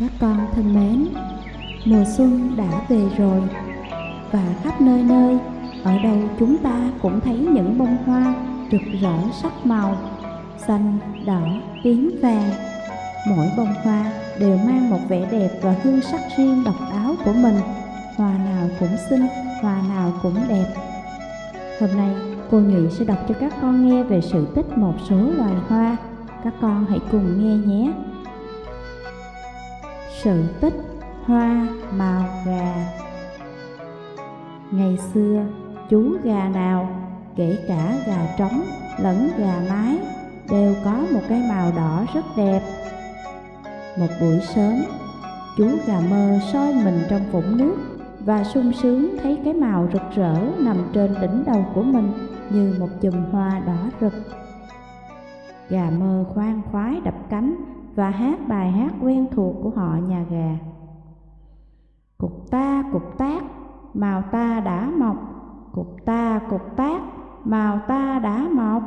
Các con thân mến, mùa xuân đã về rồi và khắp nơi nơi, ở đâu chúng ta cũng thấy những bông hoa rực rỡ sắc màu, xanh, đỏ, tím, vàng. Mỗi bông hoa đều mang một vẻ đẹp và hương sắc riêng độc đáo của mình. Hoa nào cũng xinh, hoa nào cũng đẹp. Hôm nay, cô Nhụy sẽ đọc cho các con nghe về sự tích một số loài hoa. Các con hãy cùng nghe nhé. Sự tích hoa màu gà Ngày xưa, chú gà nào, kể cả gà trống lẫn gà mái, đều có một cái màu đỏ rất đẹp. Một buổi sớm, chú gà mơ soi mình trong vũng nước và sung sướng thấy cái màu rực rỡ nằm trên đỉnh đầu của mình như một chùm hoa đỏ rực. Gà mơ khoan khoái đập cánh và hát bài hát quen thuộc của họ nhà gà. Cục ta cục tác, màu ta đã mọc, cục ta cục tác, màu ta đã mọc.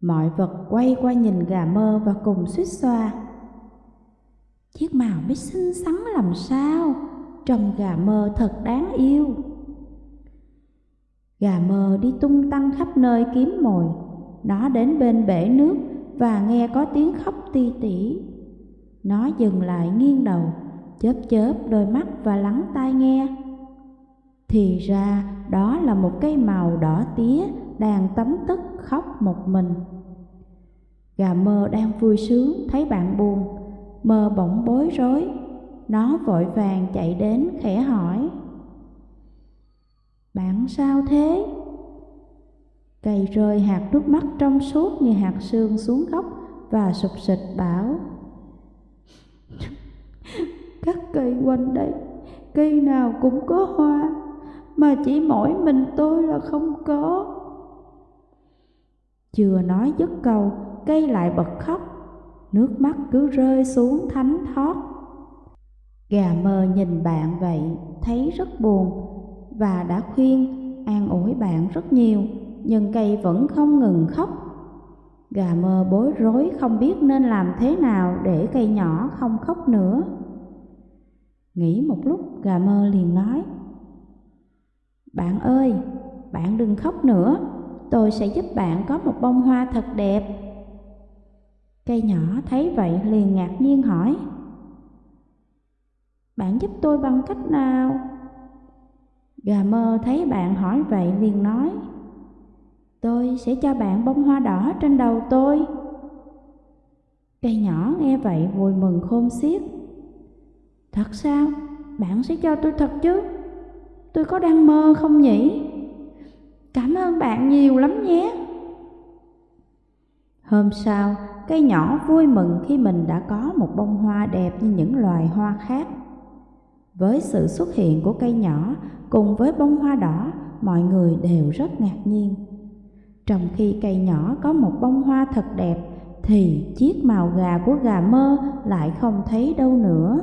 Mọi vật quay qua nhìn gà mơ và cùng suýt xoa. Chiếc màu biết xinh xắn làm sao, trông gà mơ thật đáng yêu. Gà mơ đi tung tăng khắp nơi kiếm mồi, nó đến bên bể nước và nghe có tiếng khóc ti tỉ. Nó dừng lại nghiêng đầu, chớp chớp đôi mắt và lắng tai nghe. Thì ra đó là một cây màu đỏ tía đang tấm tức khóc một mình. Gà mơ đang vui sướng thấy bạn buồn, mơ bỗng bối rối. Nó vội vàng chạy đến khẽ hỏi. Bạn sao thế? Cây rơi hạt nước mắt trong suốt như hạt sương xuống gốc và sụp sịch bảo. Các cây quanh đây, cây nào cũng có hoa Mà chỉ mỗi mình tôi là không có. Chưa nói dứt câu, cây lại bật khóc. Nước mắt cứ rơi xuống thánh thót. Gà mờ nhìn bạn vậy, thấy rất buồn Và đã khuyên, an ủi bạn rất nhiều nhưng cây vẫn không ngừng khóc. Gà mơ bối rối không biết nên làm thế nào để cây nhỏ không khóc nữa. Nghĩ một lúc gà mơ liền nói Bạn ơi, bạn đừng khóc nữa, tôi sẽ giúp bạn có một bông hoa thật đẹp. Cây nhỏ thấy vậy liền ngạc nhiên hỏi Bạn giúp tôi bằng cách nào? Gà mơ thấy bạn hỏi vậy liền nói Tôi sẽ cho bạn bông hoa đỏ trên đầu tôi. Cây nhỏ nghe vậy vui mừng khôn xiết. Thật sao? Bạn sẽ cho tôi thật chứ? Tôi có đang mơ không nhỉ? Cảm ơn bạn nhiều lắm nhé. Hôm sau, cây nhỏ vui mừng khi mình đã có một bông hoa đẹp như những loài hoa khác. Với sự xuất hiện của cây nhỏ cùng với bông hoa đỏ, mọi người đều rất ngạc nhiên. Trong khi cây nhỏ có một bông hoa thật đẹp Thì chiếc màu gà của gà mơ lại không thấy đâu nữa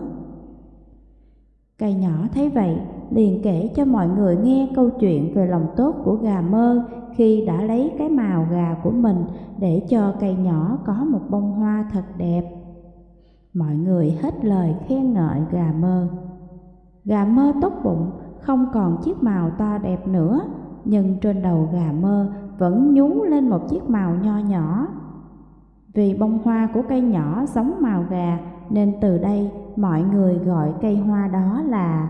Cây nhỏ thấy vậy liền kể cho mọi người nghe câu chuyện về lòng tốt của gà mơ khi đã lấy cái màu gà của mình để cho cây nhỏ có một bông hoa thật đẹp. Mọi người hết lời khen ngợi gà mơ. Gà mơ tốt bụng, không còn chiếc màu to đẹp nữa, nhưng trên đầu gà mơ vẫn nhú lên một chiếc màu nho nhỏ. Vì bông hoa của cây nhỏ giống màu gà nên từ đây mọi người gọi cây hoa đó là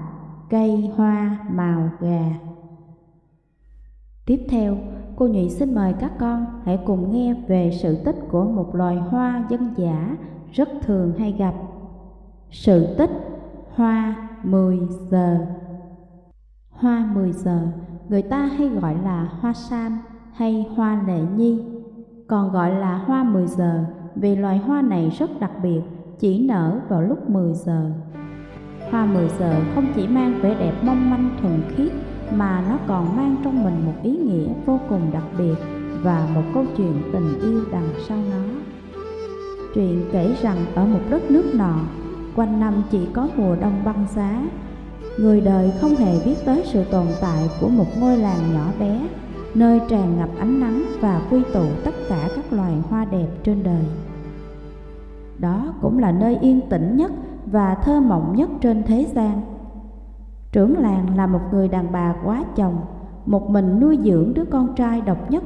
cây hoa màu gà. Tiếp theo, cô Nhụy xin mời các con hãy cùng nghe về sự tích của một loài hoa dân dã rất thường hay gặp. Sự tích hoa 10 giờ Hoa 10 giờ, người ta hay gọi là hoa sam hay hoa lệ nhi, còn gọi là hoa 10 giờ vì loài hoa này rất đặc biệt, chỉ nở vào lúc 10 giờ. Hoa 10 giờ không chỉ mang vẻ đẹp mong manh thuần khiết mà nó còn mang trong mình một ý nghĩa vô cùng đặc biệt và một câu chuyện tình yêu đằng sau nó. Chuyện kể rằng ở một đất nước nọ, quanh năm chỉ có mùa đông băng giá, người đời không hề biết tới sự tồn tại của một ngôi làng nhỏ bé nơi tràn ngập ánh nắng và quy tụ tất cả các loài hoa đẹp trên đời. đó cũng là nơi yên tĩnh nhất và thơ mộng nhất trên thế gian. Trưởng làng là một người đàn bà quá chồng, một mình nuôi dưỡng đứa con trai độc nhất.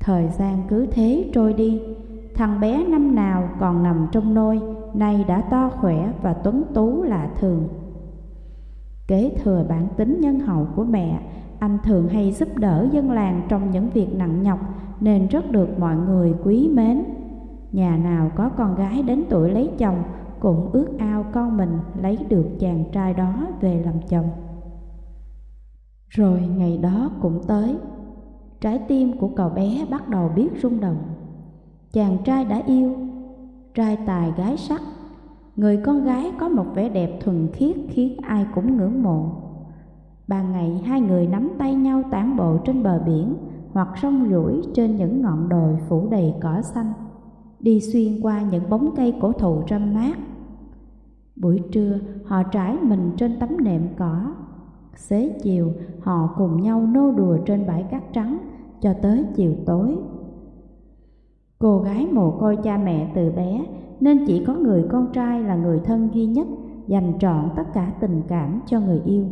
Thời gian cứ thế trôi đi, thằng bé năm nào còn nằm trong nôi, nay đã to khỏe và tuấn tú lạ thường. Kế thừa bản tính nhân hậu của mẹ, anh thường hay giúp đỡ dân làng trong những việc nặng nhọc nên rất được mọi người quý mến. Nhà nào có con gái đến tuổi lấy chồng cũng ước ao con mình lấy được chàng trai đó về làm chồng. Rồi ngày đó cũng tới, trái tim của cậu bé bắt đầu biết rung động. Chàng trai đã yêu, trai tài gái sắc, người con gái có một vẻ đẹp thuần khiết khiến ai cũng ngưỡng mộ. Ban ngày hai người nắm tay nhau tản bộ trên bờ biển hoặc sông rủi trên những ngọn đồi phủ đầy cỏ xanh, đi xuyên qua những bóng cây cổ thụ râm mát. Buổi trưa họ trải mình trên tấm nệm cỏ, xế chiều họ cùng nhau nô đùa trên bãi cát trắng cho tới chiều tối. Cô gái mồ côi cha mẹ từ bé nên chỉ có người con trai là người thân duy nhất dành trọn tất cả tình cảm cho người yêu.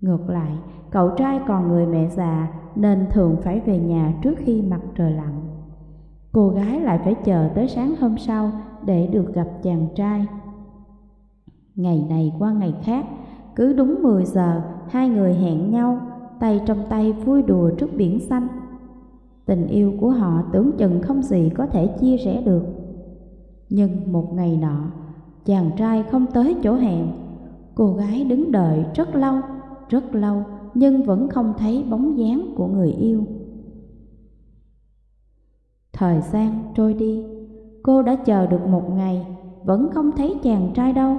Ngược lại, cậu trai còn người mẹ già nên thường phải về nhà trước khi mặt trời lặn. Cô gái lại phải chờ tới sáng hôm sau để được gặp chàng trai. Ngày này qua ngày khác, cứ đúng 10 giờ hai người hẹn nhau, tay trong tay vui đùa trước biển xanh. Tình yêu của họ tưởng chừng không gì có thể chia sẻ được. Nhưng một ngày nọ, chàng trai không tới chỗ hẹn, cô gái đứng đợi rất lâu, rất lâu nhưng vẫn không thấy bóng dáng của người yêu. Thời gian trôi đi, cô đã chờ được một ngày, vẫn không thấy chàng trai đâu.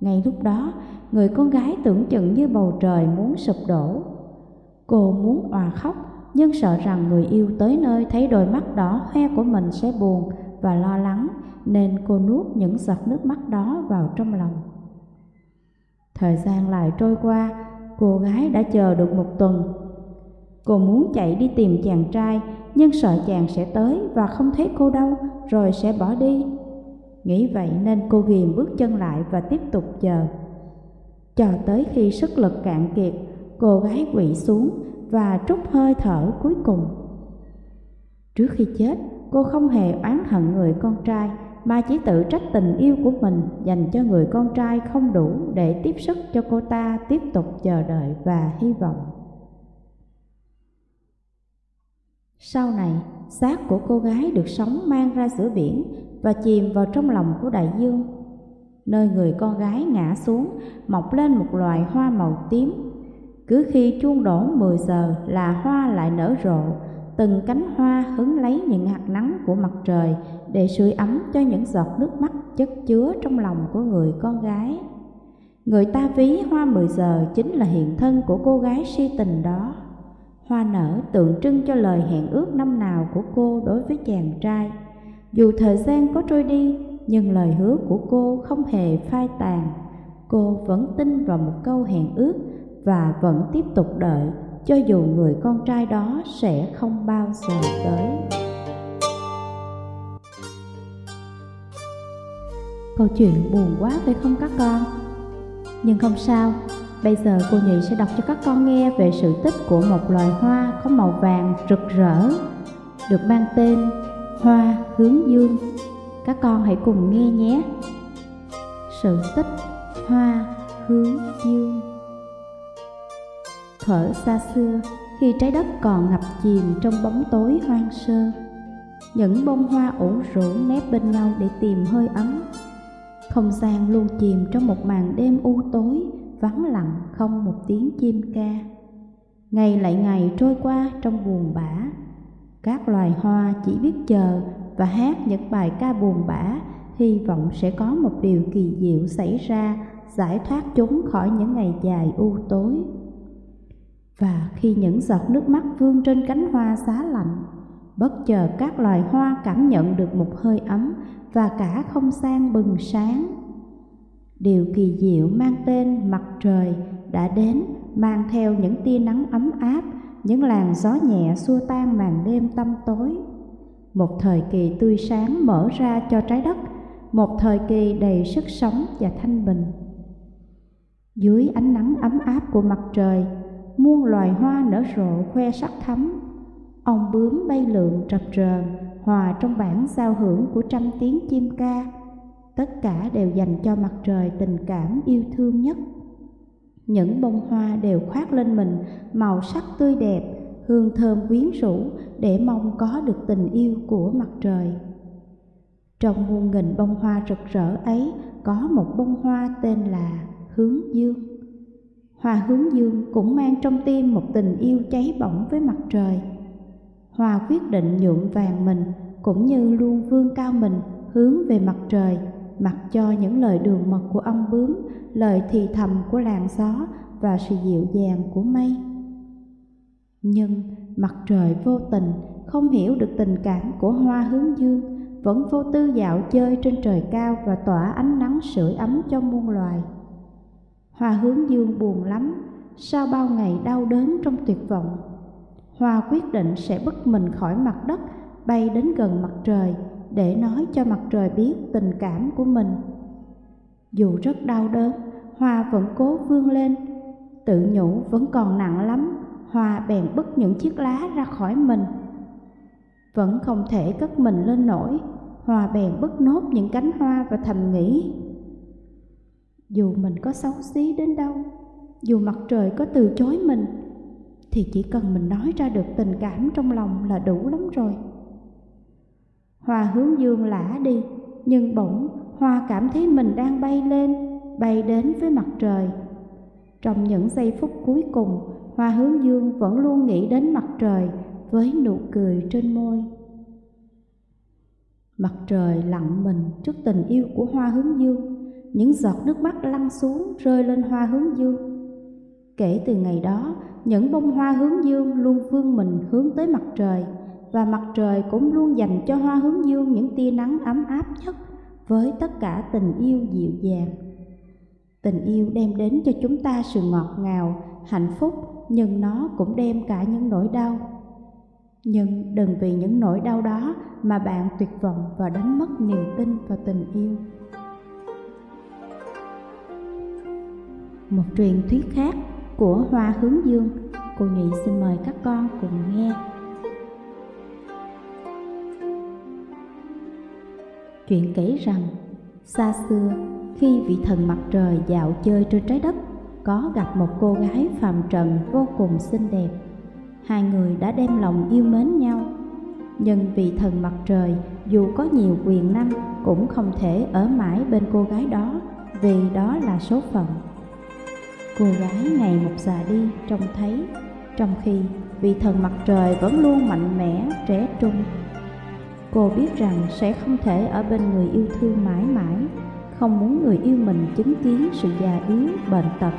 Ngay lúc đó, người con gái tưởng chừng như bầu trời muốn sụp đổ. Cô muốn òa khóc, nhưng sợ rằng người yêu tới nơi thấy đôi mắt đỏ hoe của mình sẽ buồn và lo lắng, nên cô nuốt những giọt nước mắt đó vào trong lòng. Thời gian lại trôi qua, cô gái đã chờ được một tuần. Cô muốn chạy đi tìm chàng trai, nhưng sợ chàng sẽ tới và không thấy cô đâu, rồi sẽ bỏ đi. Nghĩ vậy nên cô ghiềm bước chân lại và tiếp tục chờ. Cho tới khi sức lực cạn kiệt, cô gái quỵ xuống và trút hơi thở cuối cùng. Trước khi chết, cô không hề oán hận người con trai mà chỉ tự trách tình yêu của mình dành cho người con trai không đủ để tiếp sức cho cô ta tiếp tục chờ đợi và hy vọng. Sau này, xác của cô gái được sống mang ra giữa biển và chìm vào trong lòng của đại dương. Nơi người con gái ngã xuống, mọc lên một loài hoa màu tím. Cứ khi chuông đổ 10 giờ là hoa lại nở rộ, từng cánh hoa hứng lấy những hạt nắng của mặt trời để sưởi ấm cho những giọt nước mắt chất chứa trong lòng của người con gái. Người ta ví hoa mười giờ chính là hiện thân của cô gái si tình đó. Hoa nở tượng trưng cho lời hẹn ước năm nào của cô đối với chàng trai. Dù thời gian có trôi đi, nhưng lời hứa của cô không hề phai tàn. Cô vẫn tin vào một câu hẹn ước và vẫn tiếp tục đợi cho dù người con trai đó sẽ không bao giờ tới. Câu chuyện buồn quá phải không các con? Nhưng không sao, bây giờ cô Nhị sẽ đọc cho các con nghe về sự tích của một loài hoa có màu vàng rực rỡ, được mang tên Hoa Hướng Dương. Các con hãy cùng nghe nhé. Sự tích Hoa Hướng Dương Thuở xa xưa, khi trái đất còn ngập chìm trong bóng tối hoang sơ, những bông hoa ủ rũ nép bên nhau để tìm hơi ấm. Không gian luôn chìm trong một màn đêm u tối, vắng lặng không một tiếng chim ca. Ngày lại ngày trôi qua trong buồn bã, các loài hoa chỉ biết chờ và hát những bài ca buồn bã, hy vọng sẽ có một điều kỳ diệu xảy ra, giải thoát chúng khỏi những ngày dài u tối. Và khi những giọt nước mắt vương trên cánh hoa xá lạnh, bất chợt các loài hoa cảm nhận được một hơi ấm và cả không gian bừng sáng. Điều kỳ diệu mang tên mặt trời đã đến mang theo những tia nắng ấm áp, những làn gió nhẹ xua tan màn đêm tăm tối. một thời kỳ tươi sáng mở ra cho trái đất, một thời kỳ đầy sức sống và thanh bình. Dưới ánh nắng ấm áp của mặt trời, muôn loài hoa nở rộ khoe sắc thắm. ong bướm bay lượn trập trờn, hòa trong bản giao hưởng của trăm tiếng chim ca. Tất cả đều dành cho mặt trời tình cảm yêu thương nhất. Những bông hoa đều khoác lên mình màu sắc tươi đẹp, hương thơm quyến rũ để mong có được tình yêu của mặt trời. Trong muôn nghìn bông hoa rực rỡ ấy có một bông hoa tên là hướng dương. Hoa hướng dương cũng mang trong tim một tình yêu cháy bỏng với mặt trời. Hoa quyết định nhuộm vàng mình cũng như luôn vươn cao mình hướng về mặt trời, mặc cho những lời đường mật của ong bướm, lời thì thầm của làn gió và sự dịu dàng của mây. Nhưng mặt trời vô tình không hiểu được tình cảm của hoa hướng dương, vẫn vô tư dạo chơi trên trời cao và tỏa ánh nắng sưởi ấm cho muôn loài. Hoa hướng dương buồn lắm, sau bao ngày đau đớn trong tuyệt vọng. Hoa quyết định sẽ bứt mình khỏi mặt đất, bay đến gần mặt trời để nói cho mặt trời biết tình cảm của mình. Dù rất đau đớn, Hoa vẫn cố vươn lên, tự nhủ vẫn còn nặng lắm, Hoa bèn bứt những chiếc lá ra khỏi mình. Vẫn không thể cất mình lên nổi, Hoa bèn bứt nốt những cánh hoa và thầm nghĩ dù mình có xấu xí đến đâu, dù mặt trời có từ chối mình, thì chỉ cần mình nói ra được tình cảm trong lòng là đủ lắm rồi. Hoa hướng dương lả đi, nhưng bỗng hoa cảm thấy mình đang bay lên, bay đến với mặt trời. Trong những giây phút cuối cùng, hoa hướng dương vẫn luôn nghĩ đến mặt trời với nụ cười trên môi. Mặt trời lặng mình trước tình yêu của hoa hướng dương những giọt nước mắt lăn xuống rơi lên hoa hướng dương. Kể từ ngày đó, những bông hoa hướng dương luôn vươn mình hướng tới mặt trời và mặt trời cũng luôn dành cho hoa hướng dương những tia nắng ấm áp nhất với tất cả tình yêu dịu dàng. Tình yêu đem đến cho chúng ta sự ngọt ngào, hạnh phúc nhưng nó cũng đem cả những nỗi đau. Nhưng đừng vì những nỗi đau đó mà bạn tuyệt vọng và đánh mất niềm tin vào tình yêu. Một truyền thuyết khác của Hoa Hướng Dương. Cô Nhụy xin mời các con cùng nghe. Chuyện kể rằng, xa xưa, khi vị thần mặt trời dạo chơi trên trái đất, có gặp một cô gái phàm trần vô cùng xinh đẹp. Hai người đã đem lòng yêu mến nhau. Nhưng vị thần mặt trời dù có nhiều quyền năng cũng không thể ở mãi bên cô gái đó vì đó là số phận. Cô gái ngày một già đi trông thấy Trong khi vị thần mặt trời vẫn luôn mạnh mẽ, trẻ trung. Cô biết rằng sẽ không thể ở bên người yêu thương mãi mãi Không muốn người yêu mình chứng kiến sự già yếu, bệnh tật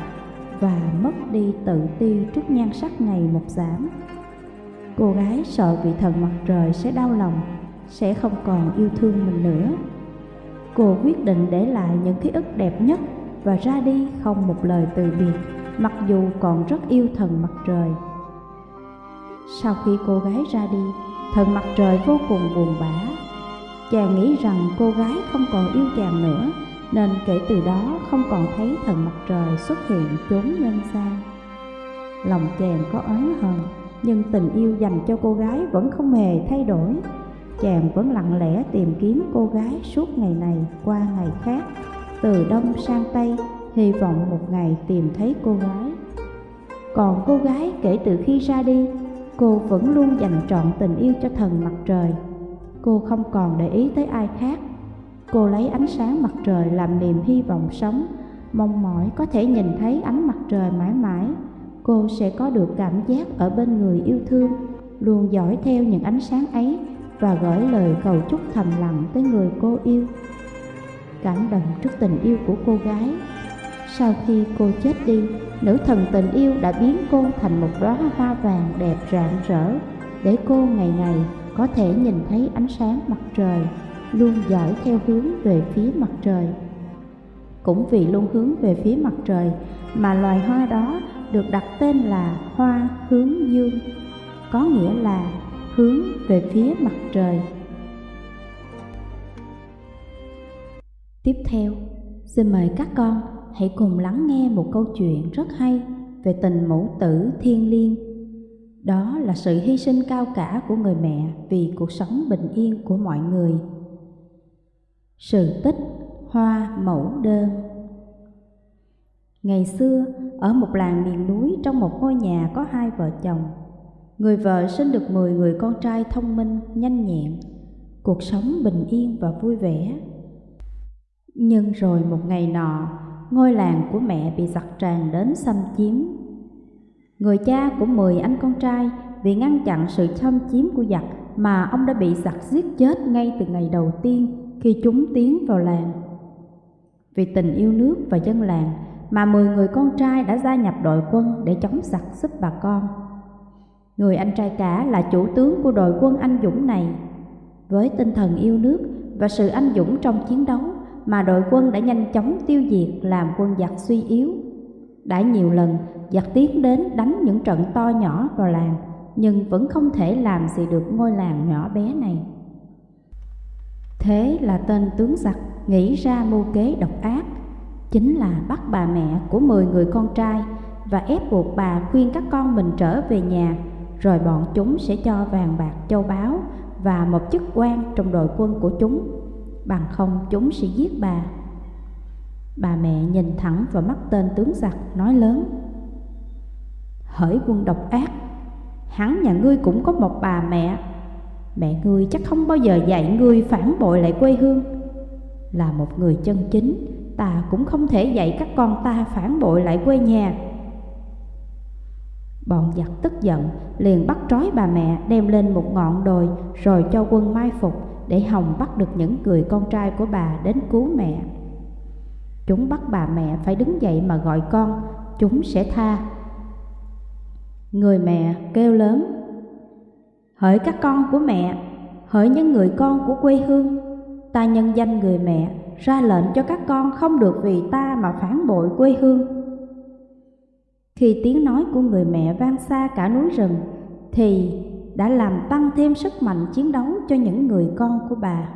Và mất đi tự ti trước nhan sắc ngày một giảm. Cô gái sợ vị thần mặt trời sẽ đau lòng Sẽ không còn yêu thương mình nữa. Cô quyết định để lại những ký ức đẹp nhất và ra đi không một lời từ biệt, mặc dù còn rất yêu thần mặt trời. Sau khi cô gái ra đi, thần mặt trời vô cùng buồn bã. Chàng nghĩ rằng cô gái không còn yêu chàng nữa, nên kể từ đó không còn thấy thần mặt trời xuất hiện chốn nhân gian. Lòng chàng có oán hờn, nhưng tình yêu dành cho cô gái vẫn không hề thay đổi. Chàng vẫn lặng lẽ tìm kiếm cô gái suốt ngày này qua ngày khác từ đông sang tây, hy vọng một ngày tìm thấy cô gái. Còn cô gái kể từ khi ra đi, cô vẫn luôn dành trọn tình yêu cho thần mặt trời. Cô không còn để ý tới ai khác. Cô lấy ánh sáng mặt trời làm niềm hy vọng sống, mong mỏi có thể nhìn thấy ánh mặt trời mãi mãi. Cô sẽ có được cảm giác ở bên người yêu thương, luôn dõi theo những ánh sáng ấy và gửi lời cầu chúc thầm lặng tới người cô yêu cảm động trước tình yêu của cô gái. Sau khi cô chết đi, nữ thần tình yêu đã biến cô thành một đóa hoa vàng đẹp rạng rỡ, để cô ngày ngày có thể nhìn thấy ánh sáng mặt trời, luôn dõi theo hướng về phía mặt trời. Cũng vì luôn hướng về phía mặt trời mà loài hoa đó được đặt tên là hoa hướng dương, có nghĩa là hướng về phía mặt trời Tiếp theo, xin mời các con hãy cùng lắng nghe một câu chuyện rất hay về tình mẫu tử thiên liêng. Đó là sự hy sinh cao cả của người mẹ vì cuộc sống bình yên của mọi người. Sự tích Hoa Mẫu Đơn Ngày xưa, ở một làng miền núi trong một ngôi nhà có hai vợ chồng, người vợ sinh được 10 người con trai thông minh, nhanh nhẹn, cuộc sống bình yên và vui vẻ. Nhưng rồi một ngày nọ, ngôi làng của mẹ bị giặc tràn đến xâm chiếm. Người cha của 10 anh con trai vì ngăn chặn sự xâm chiếm của giặc mà ông đã bị giặc giết chết ngay từ ngày đầu tiên khi chúng tiến vào làng. Vì tình yêu nước và dân làng mà 10 người con trai đã gia nhập đội quân để chống giặc giúp bà con. Người anh trai cả là chủ tướng của đội quân anh dũng này. Với tinh thần yêu nước và sự anh dũng trong chiến đấu mà đội quân đã nhanh chóng tiêu diệt làm quân giặc suy yếu. Đã nhiều lần giặc tiến đến đánh những trận to nhỏ vào làng nhưng vẫn không thể làm gì được ngôi làng nhỏ bé này. Thế là tên tướng giặc nghĩ ra mưu kế độc ác, chính là bắt bà mẹ của 10 người con trai và ép buộc bà khuyên các con mình trở về nhà, rồi bọn chúng sẽ cho vàng bạc châu báu và một chức quan trong đội quân của chúng, bằng không, chúng sẽ giết bà. Bà mẹ nhìn thẳng vào mắt tên tướng giặc, nói lớn. Hỡi quân độc ác, Hắn nhà ngươi cũng có một bà mẹ. Mẹ ngươi chắc không bao giờ dạy ngươi phản bội lại quê hương. Là một người chân chính, Ta cũng không thể dạy các con ta phản bội lại quê nhà. Bọn giặc tức giận, liền bắt trói bà mẹ, đem lên một ngọn đồi, Rồi cho quân mai phục để Hồng bắt được những người con trai của bà đến cứu mẹ. Chúng bắt bà mẹ phải đứng dậy mà gọi con, Chúng sẽ tha. Người mẹ kêu lớn, Hỡi các con của mẹ, Hỡi những người con của quê hương, Ta nhân danh người mẹ, Ra lệnh cho các con không được vì ta mà phản bội quê hương. Khi tiếng nói của người mẹ vang xa cả núi rừng, Thì đã làm tăng thêm sức mạnh chiến đấu cho những người con của bà.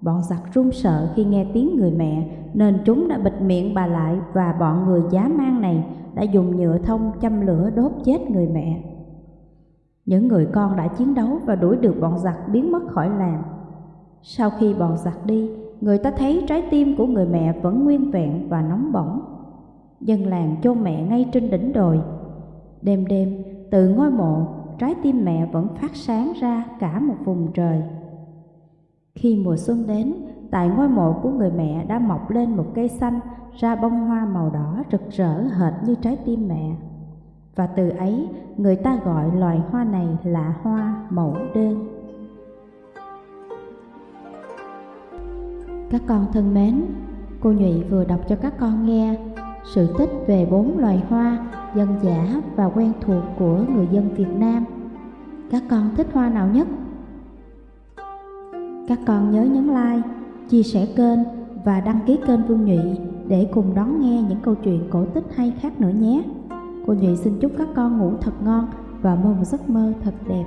Bọn giặc run sợ khi nghe tiếng người mẹ, Nên chúng đã bịt miệng bà lại Và bọn người giá mang này đã dùng nhựa thông châm lửa đốt chết người mẹ. Những người con đã chiến đấu và đuổi được bọn giặc biến mất khỏi làng. Sau khi bọn giặc đi, Người ta thấy trái tim của người mẹ vẫn nguyên vẹn và nóng bỏng. Dân làng chôn mẹ ngay trên đỉnh đồi. Đêm đêm, từ ngôi mộ Trái tim mẹ vẫn phát sáng ra cả một vùng trời khi mùa xuân đến, tại ngôi mộ của người mẹ đã mọc lên một cây xanh ra bông hoa màu đỏ rực rỡ hệt như trái tim mẹ. Và từ ấy, người ta gọi loài hoa này là hoa mẫu đơn. Các con thân mến, cô Nhụy vừa đọc cho các con nghe sự tích về bốn loài hoa dân dã và quen thuộc của người dân Việt Nam. Các con thích hoa nào nhất? Các con nhớ nhấn like, chia sẻ kênh và đăng ký kênh Vương Nhụy để cùng đón nghe những câu chuyện cổ tích hay khác nữa nhé. Cô Nhụy xin chúc các con ngủ thật ngon và mơ một giấc mơ thật đẹp.